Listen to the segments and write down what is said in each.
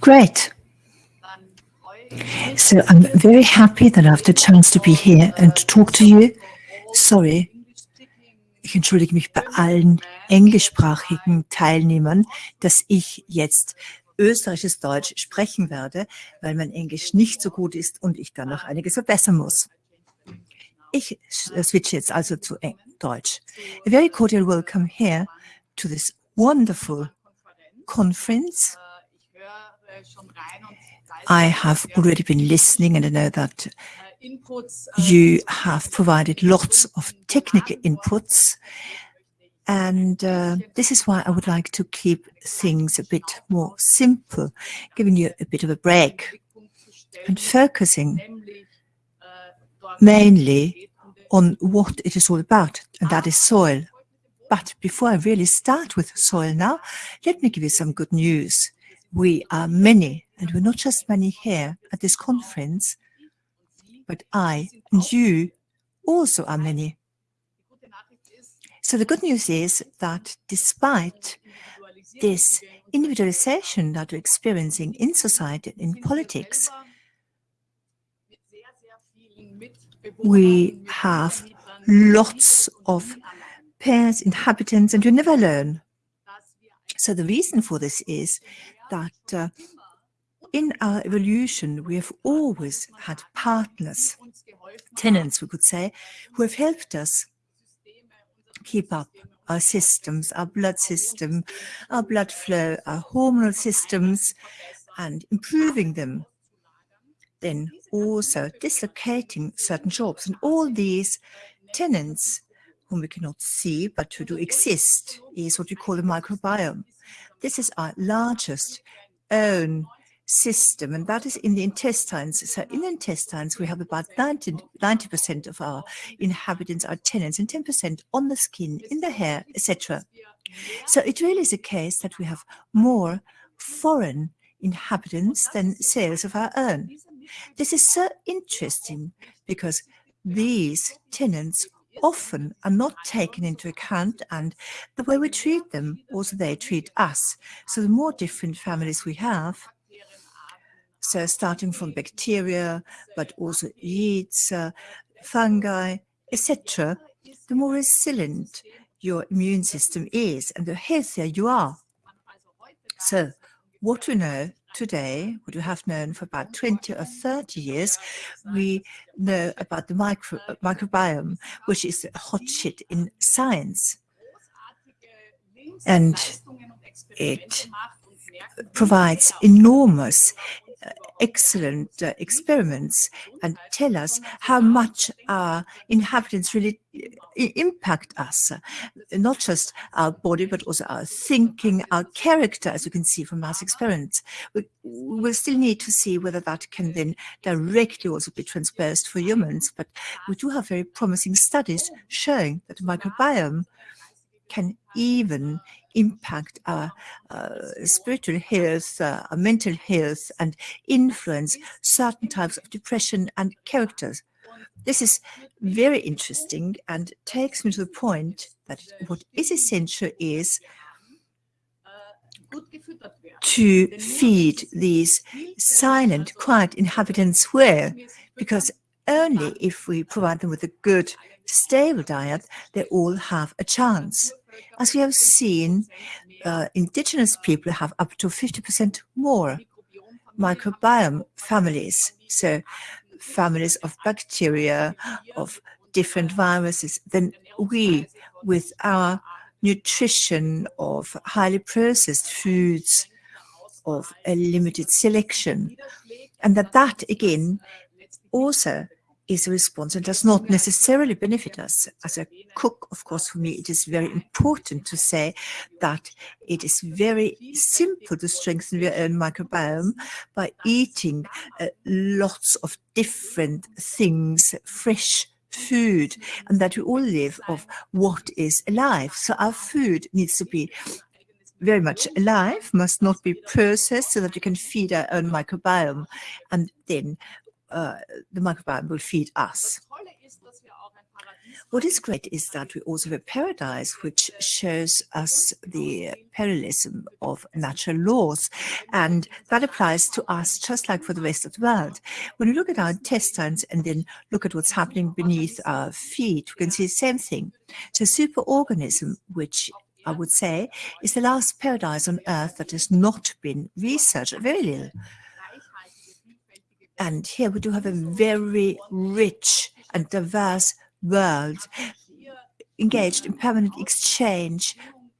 Great. So I'm very happy that I have the chance to be here and to talk to you. Sorry, ich entschuldige mich bei allen englischsprachigen Teilnehmern, dass ich jetzt österreichisches Deutsch sprechen werde, weil mein Englisch nicht so gut ist und ich dann noch einiges verbessern muss. Ich switche jetzt also zu Deutsch. A very cordial welcome here to this wonderful conference. I have already been listening and I know that you have provided lots of technical inputs and uh, this is why I would like to keep things a bit more simple, giving you a bit of a break and focusing mainly on what it is all about, and that is soil. But before I really start with soil now, let me give you some good news. We are many, and we're not just many here at this conference, but I and you also are many. So the good news is that despite this individualization that we're experiencing in society, in politics, we have lots of pairs, inhabitants, and you never learn. So the reason for this is that uh, in our evolution, we have always had partners, tenants, we could say, who have helped us keep up our systems, our blood system, our blood flow, our hormonal systems, and improving them. Then also dislocating certain jobs. And all these tenants whom we cannot see, but who do exist, is what we call the microbiome. This is our largest own system, and that is in the intestines. So in the intestines, we have about 90, percent of our inhabitants are tenants and 10% on the skin, in the hair, etc. So it really is a case that we have more foreign inhabitants than cells of our own. This is so interesting because these tenants often are not taken into account and the way we treat them, also they treat us. So the more different families we have, so starting from bacteria, but also yeasts, uh, fungi, etc., the more resilient your immune system is and the healthier you are. So what we know today, what we have known for about 20 or 30 years, we know about the micro, microbiome, which is a hot shit in science. And it provides enormous excellent uh, experiments and tell us how much our inhabitants really impact us, not just our body, but also our thinking, our character, as you can see from our experiments. We will still need to see whether that can then directly also be transposed for humans, but we do have very promising studies showing that the microbiome can even impact our uh, spiritual health, uh, our mental health, and influence certain types of depression and characters. This is very interesting and takes me to the point that what is essential is to feed these silent, quiet inhabitants well, because only if we provide them with a good, stable diet, they all have a chance. As we have seen, uh, indigenous people have up to 50% more microbiome families. So families of bacteria, of different viruses than we with our nutrition of highly processed foods, of a limited selection. And that that again also is a response and does not necessarily benefit us. As a cook, of course, for me, it is very important to say that it is very simple to strengthen your own microbiome by eating uh, lots of different things, fresh food, and that we all live of what is alive. So our food needs to be very much alive, must not be processed so that we can feed our own microbiome. And then uh, the microbiome will feed us. What is great is that we also have a paradise which shows us the parallelism of natural laws. And that applies to us just like for the rest of the world. When we look at our intestines and then look at what's happening beneath our feet, we can see the same thing. It's a superorganism which I would say, is the last paradise on earth that has not been researched, very little. And here we do have a very rich and diverse world engaged in permanent exchange,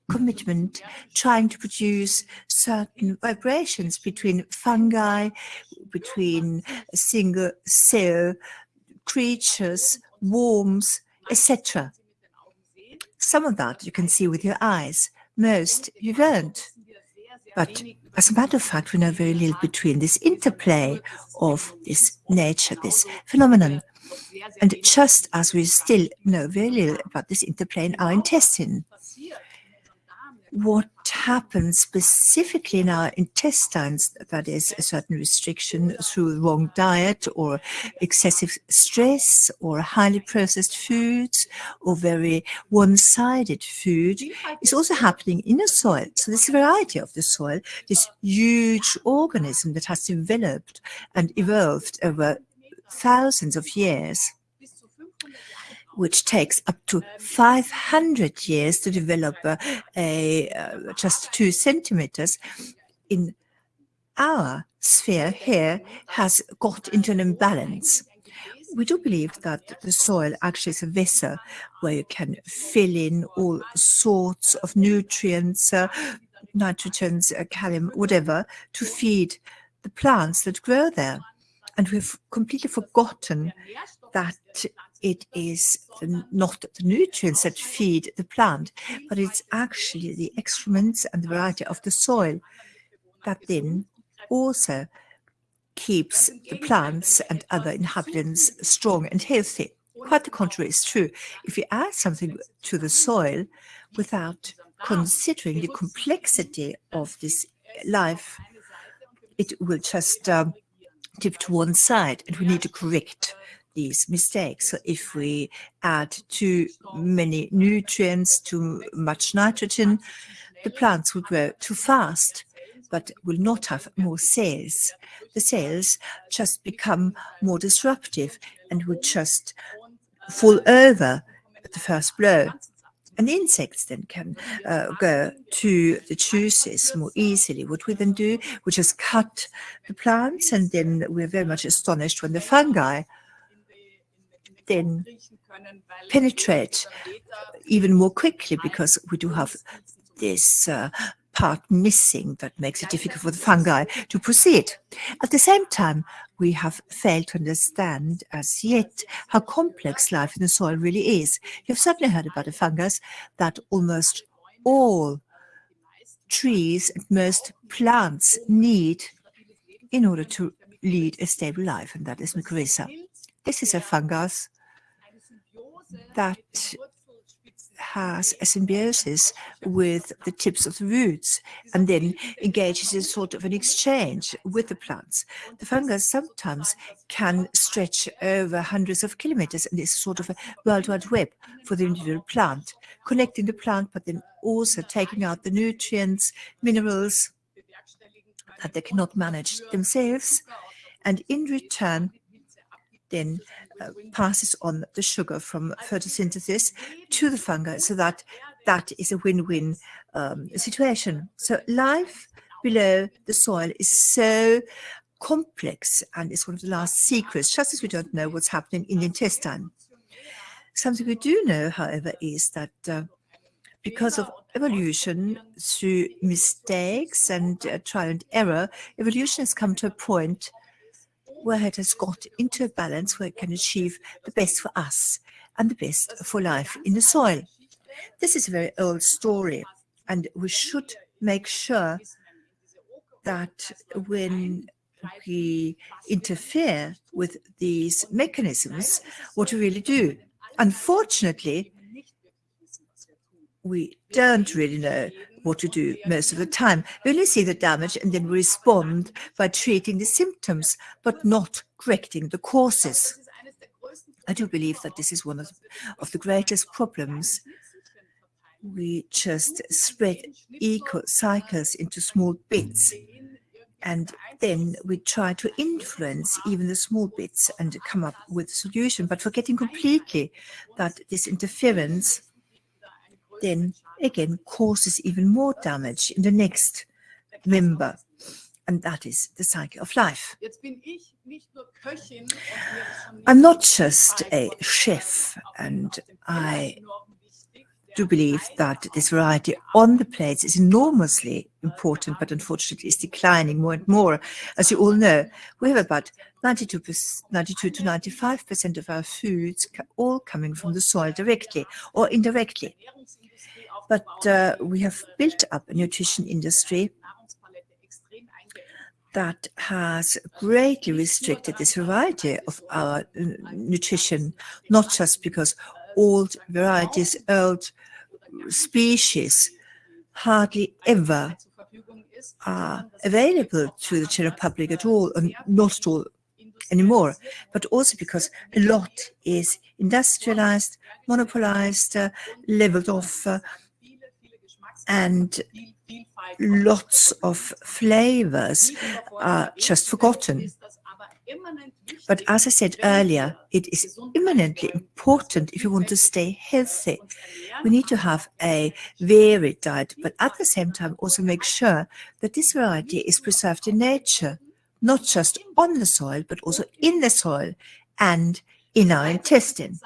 commitment, trying to produce certain vibrations between fungi, between single cell creatures, worms, etc. Some of that you can see with your eyes, most you won't. But as a matter of fact, we know very little between this interplay of this nature, this phenomenon. And just as we still know very little about this interplay in our intestine, what happens specifically in our intestines, that is a certain restriction through wrong diet or excessive stress or highly processed foods or very one-sided food, is also happening in the soil. So this variety of the soil, this huge organism that has developed and evolved over thousands of years, which takes up to 500 years to develop a, a uh, just two centimeters in our sphere here has got into an imbalance. We do believe that the soil actually is a vessel where you can fill in all sorts of nutrients, uh, nitrogens, uh, calcium, whatever, to feed the plants that grow there. And we've completely forgotten that it is not the nutrients that feed the plant, but it's actually the excrements and the variety of the soil that then also keeps the plants and other inhabitants strong and healthy. Quite the contrary is true. If you add something to the soil without considering the complexity of this life, it will just um, tip to one side and we need to correct these mistakes. So if we add too many nutrients, too much nitrogen, the plants will grow too fast, but will not have more cells. The cells just become more disruptive and would just fall over at the first blow. And insects then can uh, go to the juices more easily. What we then do, we just cut the plants and then we're very much astonished when the fungi then penetrate even more quickly because we do have this uh, part missing that makes it difficult for the fungi to proceed. At the same time, we have failed to understand as yet how complex life in the soil really is. You've certainly heard about a fungus that almost all trees and most plants need in order to lead a stable life, and that is mycorrhiza. This is a fungus that has a symbiosis with the tips of the roots and then engages in sort of an exchange with the plants. The fungus sometimes can stretch over hundreds of kilometers and is sort of a world wide web for the individual plant, connecting the plant but then also taking out the nutrients, minerals that they cannot manage themselves and in return then uh, passes on the sugar from photosynthesis to the fungi so that that is a win-win um, situation. So life below the soil is so complex and it's one of the last secrets, just as we don't know what's happening in the intestine. Something we do know, however, is that uh, because of evolution through mistakes and uh, trial and error, evolution has come to a point where it has got into a balance where it can achieve the best for us and the best for life in the soil. This is a very old story, and we should make sure that when we interfere with these mechanisms, what we really do. Unfortunately, we don't really know what to do most of the time. We only see the damage and then we respond by treating the symptoms, but not correcting the causes. I do believe that this is one of, of the greatest problems. We just spread eco cycles into small bits and then we try to influence even the small bits and come up with a solution, but forgetting completely that this interference then again causes even more damage in the next member. And that is the cycle of life. I'm not just a chef and I do believe that this variety on the plates is enormously important, but unfortunately is declining more and more. As you all know, we have about 92, 92 to 95% of our foods all coming from the soil directly or indirectly. But uh, we have built up a nutrition industry that has greatly restricted this variety of our uh, nutrition, not just because old varieties, old species hardly ever are available to the general public at all, and not at all anymore, but also because a lot is industrialized, monopolized, uh, leveled off, uh, and lots of flavors are just forgotten. But as I said earlier, it is eminently important if you want to stay healthy. We need to have a varied diet, but at the same time also make sure that this variety is preserved in nature, not just on the soil, but also in the soil and in our intestine.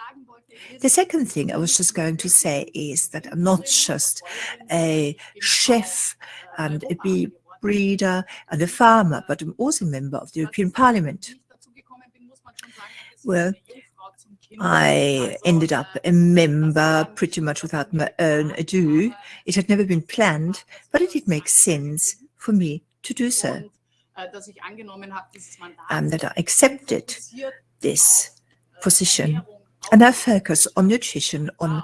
The second thing I was just going to say is that I'm not just a chef and a bee breeder and a farmer, but I'm also a member of the European Parliament. Well, I ended up a member pretty much without my own ado. It had never been planned, but it did make sense for me to do so. And that I accepted this position and I focus on nutrition, on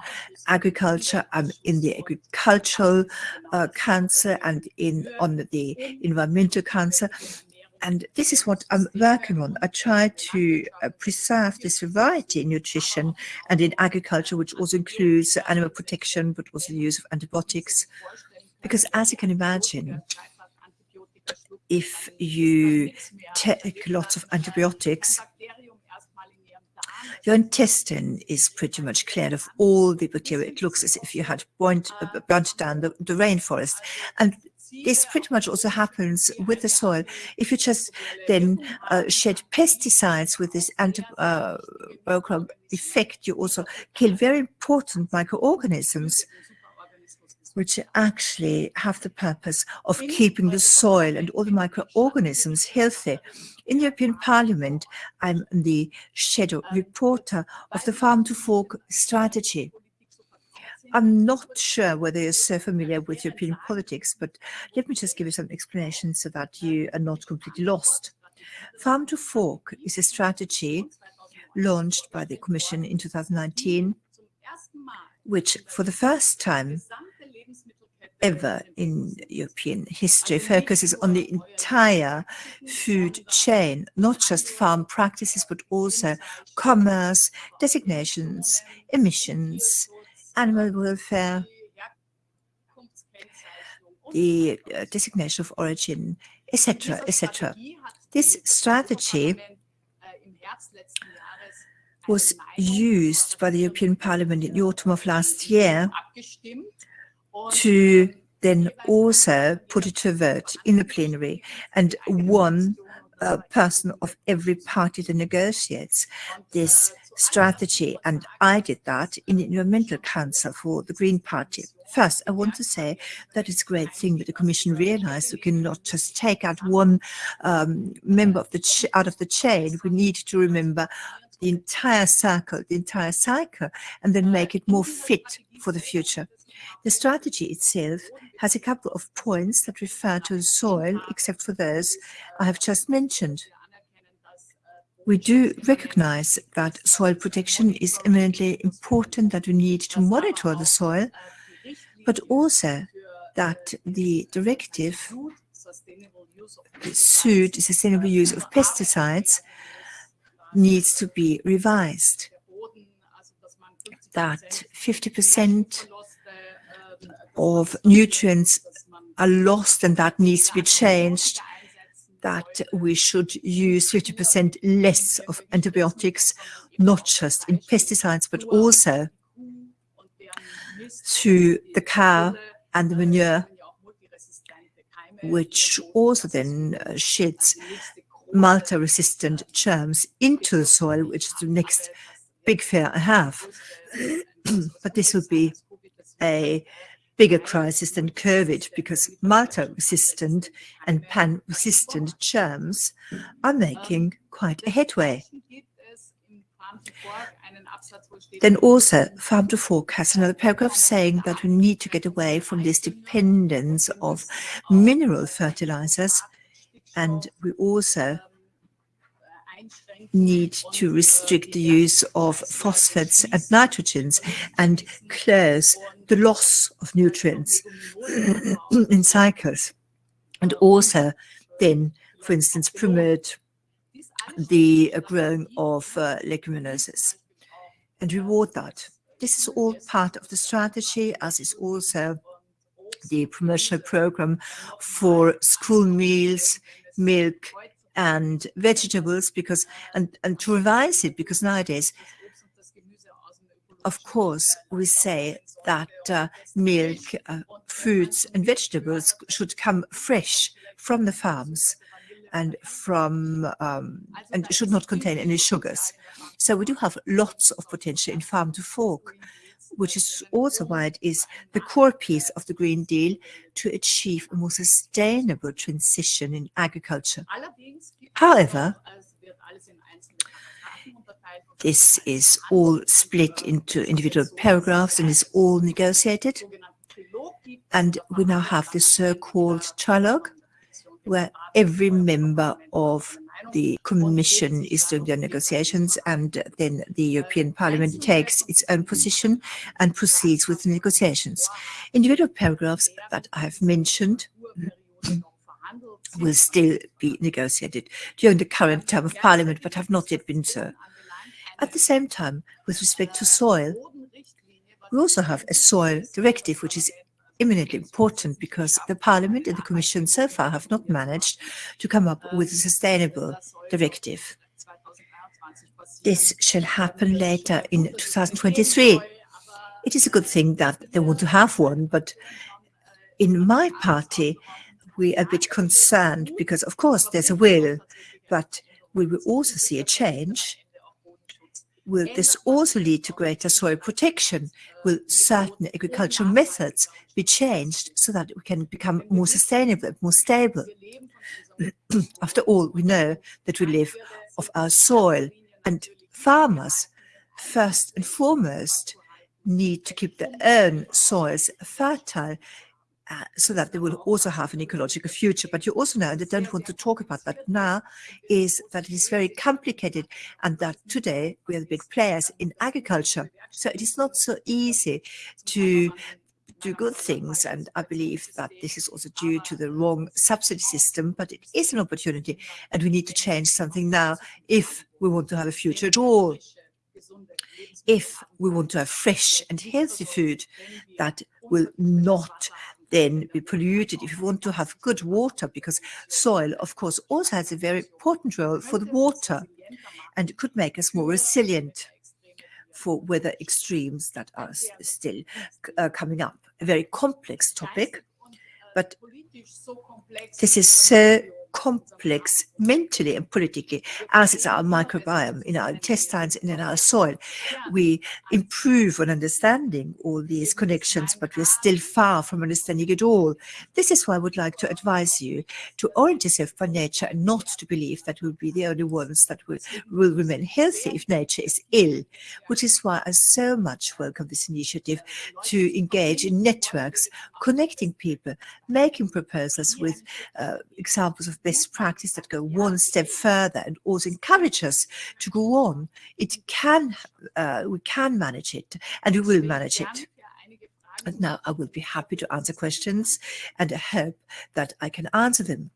agriculture. I'm in the agricultural uh, council and in on the environmental council. And this is what I'm working on. I try to uh, preserve this variety in nutrition and in agriculture, which also includes animal protection, but also the use of antibiotics. Because as you can imagine, if you take lots of antibiotics, your intestine is pretty much cleared of all the bacteria. It looks as if you had burnt, uh, burnt down the, the rainforest. And this pretty much also happens with the soil. If you just then uh, shed pesticides with this antibiotic effect, you also kill very important microorganisms which actually have the purpose of keeping the soil and all the microorganisms healthy. In the European Parliament, I'm the shadow reporter of the Farm to Fork strategy. I'm not sure whether you're so familiar with European politics, but let me just give you some explanations so that you are not completely lost. Farm to Fork is a strategy launched by the Commission in 2019, which for the first time ever in European history focuses on the entire food chain, not just farm practices, but also commerce, designations, emissions, animal welfare, the uh, designation of origin, etc., etc. This strategy was used by the European Parliament in the autumn of last year to then also put it to vote in the plenary and one uh, person of every party that negotiates this strategy and I did that in the Environmental Council for the Green Party. First, I want to say that it's a great thing that the Commission realized we cannot just take out one um, member of the out of the chain. We need to remember the entire circle, the entire cycle, and then make it more fit for the future. The strategy itself has a couple of points that refer to the soil, except for those I have just mentioned. We do recognize that soil protection is eminently important, that we need to monitor the soil, but also that the directive, the suit, sustainable use of pesticides, needs to be revised. that 50% of nutrients are lost and that needs to be changed, that we should use 50% less of antibiotics, not just in pesticides, but also to the cow and the manure, which also then sheds multi-resistant germs into the soil, which is the next big fear I have. but this would be a bigger crisis than COVID because multi-resistant and pan-resistant germs are making quite a headway. Then also, Farm to Fork has another paragraph saying that we need to get away from this dependence of mineral fertilizers and we also need to restrict the use of phosphates and nitrogens and close the loss of nutrients in cycles. And also then, for instance, promote the growing of uh, leguminosis and reward that. This is all part of the strategy, as is also the promotional program for school meals, milk, and vegetables because and and to revise it because nowadays of course we say that uh, milk uh, fruits and vegetables should come fresh from the farms and from um, and should not contain any sugars. So we do have lots of potential in farm to fork which is also why it is the core piece of the Green Deal to achieve a more sustainable transition in agriculture. However, this is all split into individual paragraphs and is all negotiated. And we now have the so-called trilogue, where every member of the Commission is doing their negotiations and then the European Parliament takes its own position and proceeds with the negotiations. Individual paragraphs that I have mentioned will still be negotiated during the current term of Parliament, but have not yet been so. At the same time, with respect to soil, we also have a soil directive, which is eminently important because the Parliament and the Commission so far have not managed to come up with a sustainable directive. This shall happen later in 2023. It is a good thing that they want to have one, but in my party, we are a bit concerned because, of course, there's a will, but we will also see a change Will this also lead to greater soil protection? Will certain agricultural methods be changed so that we can become more sustainable, more stable? After all, we know that we live off our soil and farmers, first and foremost, need to keep their own soils fertile uh, so that they will also have an ecological future. But you also know, and I don't want to talk about that now, is that it is very complicated and that today we are the big players in agriculture. So it is not so easy to do good things. And I believe that this is also due to the wrong subsidy system, but it is an opportunity and we need to change something now if we want to have a future at all. If we want to have fresh and healthy food that will not then be polluted if you want to have good water because soil of course also has a very important role for the water and it could make us more resilient for weather extremes that are still uh, coming up. A very complex topic but this is so complex mentally and politically as is our microbiome in our intestines and in our soil. We improve on understanding all these connections, but we're still far from understanding it all. This is why I would like to advise you to orient yourself by nature and not to believe that we'll be the only ones that will, will remain healthy if nature is ill, which is why I so much welcome this initiative to engage in networks, connecting people, making proposals with uh, examples of best practice that go one step further and also encourage us to go on. It can, uh, we can manage it and we will manage it. And now I will be happy to answer questions and I hope that I can answer them.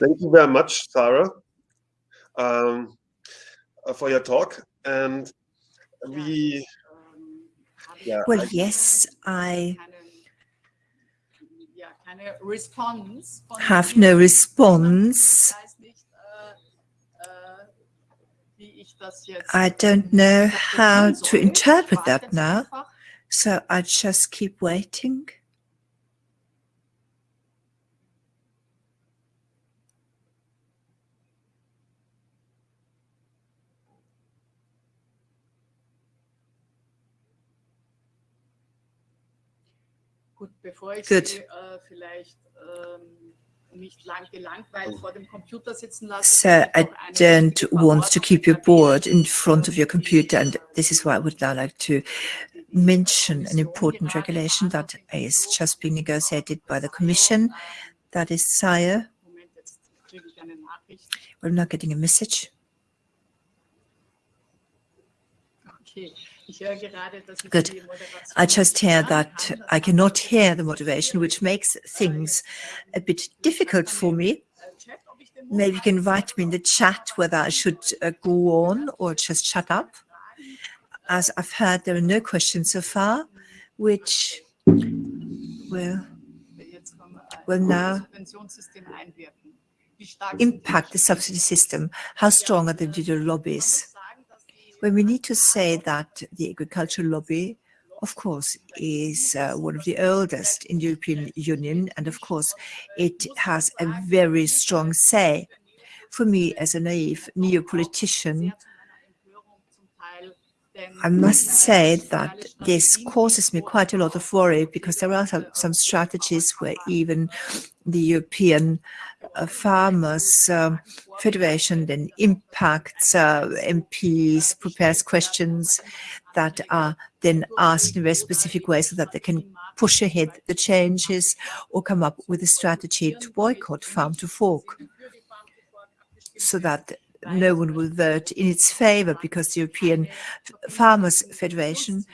Thank you very much, Sarah, um, uh, for your talk. And we, yeah, well, I, yes, I have no response. I don't know how to interpret that now, so I just keep waiting. Good. So oh. I don't want to keep you bored in front of your computer, and this is why I would now like to mention an important regulation that is just being negotiated by the Commission. That is SIRE. We're not getting a message. Okay. Good. I just hear that I cannot hear the motivation, which makes things a bit difficult for me. Maybe you can write me in the chat whether I should uh, go on or just shut up. As I've heard, there are no questions so far, which will, will now impact the subsidy system. How strong are the individual lobbies? When we need to say that the agricultural lobby, of course, is uh, one of the oldest in the European Union, and of course, it has a very strong say. For me, as a naive neo-politician, I must say that this causes me quite a lot of worry because there are some strategies where even the European Farmers uh, Federation then impacts uh, MPs, prepares questions that are then asked in a very specific way so that they can push ahead the changes or come up with a strategy to boycott farm to fork so that no one will vote in its favor because the European Farmers Federation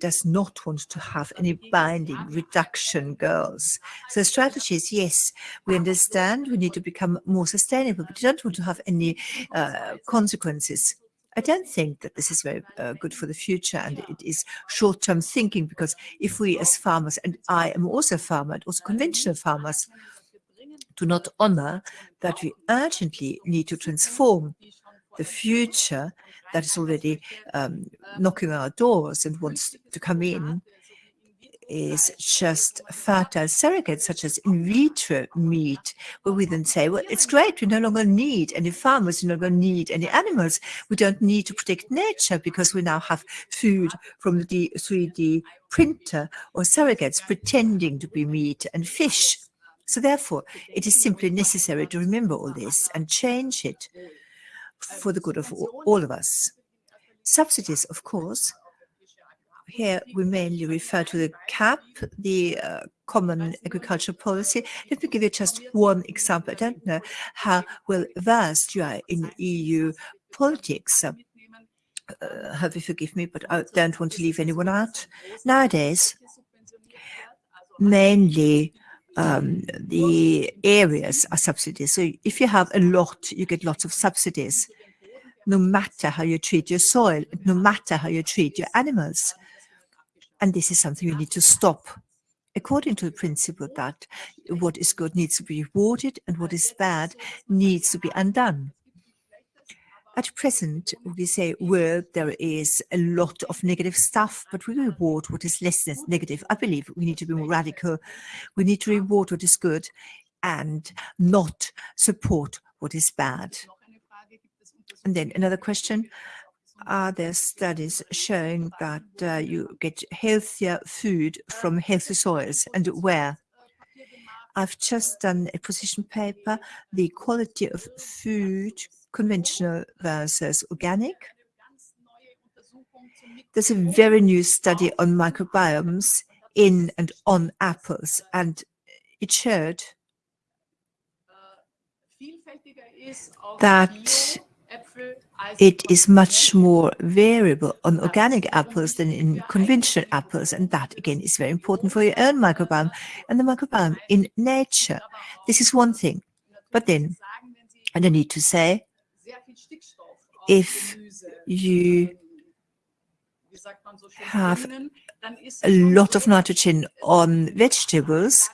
does not want to have any binding reduction goals. So strategies, yes, we understand we need to become more sustainable, but we don't want to have any uh, consequences. I don't think that this is very uh, good for the future and it is short-term thinking because if we as farmers, and I am also a farmer, and also conventional farmers, do not honor that we urgently need to transform the future that is already um, knocking on our doors and wants to come in is just fertile surrogates such as in vitro meat, where we then say, well, it's great, we no longer need any farmers, we no longer need any animals. We don't need to protect nature because we now have food from the 3D printer or surrogates pretending to be meat and fish. So therefore, it is simply necessary to remember all this and change it for the good of all of us. Subsidies, of course, here we mainly refer to the CAP, the uh, Common Agricultural Policy. Let me give you just one example. I don't know how well versed you are in EU politics. Uh, have you forgive me, but I don't want to leave anyone out. Nowadays, mainly um, the areas are subsidies. So if you have a lot, you get lots of subsidies, no matter how you treat your soil, no matter how you treat your animals. And this is something you need to stop according to the principle that what is good needs to be rewarded and what is bad needs to be undone. At present, we say, well, there is a lot of negative stuff, but we reward what is less than negative. I believe we need to be more radical. We need to reward what is good and not support what is bad. And then another question. Are there studies showing that uh, you get healthier food from healthy soils and where? I've just done a position paper, the quality of food conventional versus organic. There's a very new study on microbiomes in and on apples, and it showed that it is much more variable on organic apples than in conventional apples. And that, again, is very important for your own microbiome and the microbiome in nature. This is one thing. But then And I need to say, if you have a lot of nitrogen on vegetables,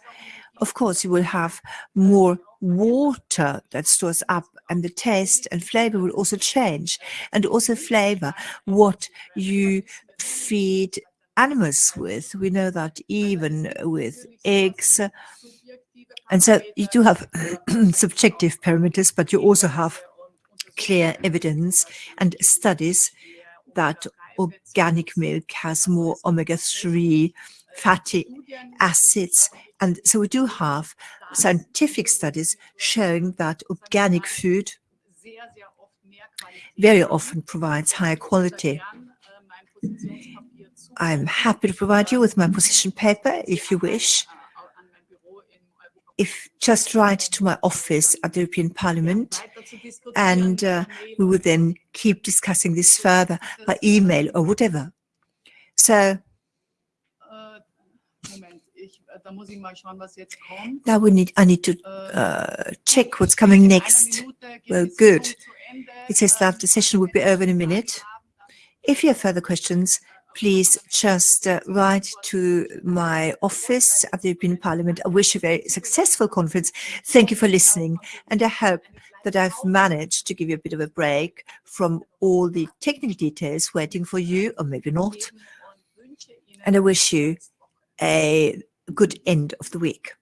of course, you will have more water that stores up and the taste and flavor will also change and also flavor what you feed animals with. We know that even with eggs. And so you do have subjective parameters, but you also have clear evidence and studies that organic milk has more omega-3 fatty acids. And so we do have scientific studies showing that organic food very often provides higher quality. I'm happy to provide you with my position paper if you wish. If just write to my office at the European Parliament and uh, we will then keep discussing this further by email or whatever. So now we need, I need to uh, check what's coming next. Well, good. It says that the session will be over in a minute. If you have further questions, please just uh, write to my office at the European Parliament. I wish you a very successful conference. Thank you for listening. And I hope that I've managed to give you a bit of a break from all the technical details waiting for you, or maybe not. And I wish you a good end of the week.